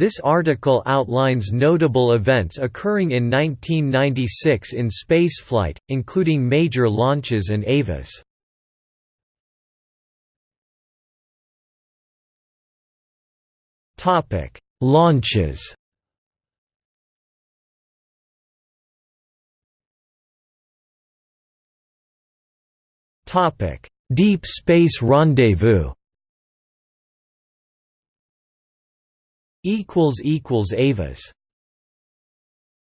This article outlines notable events occurring in 1996 in spaceflight, including major launches and EVAs. Topic: Launches. Topic: Deep Space Rendezvous. Equals equals EVAs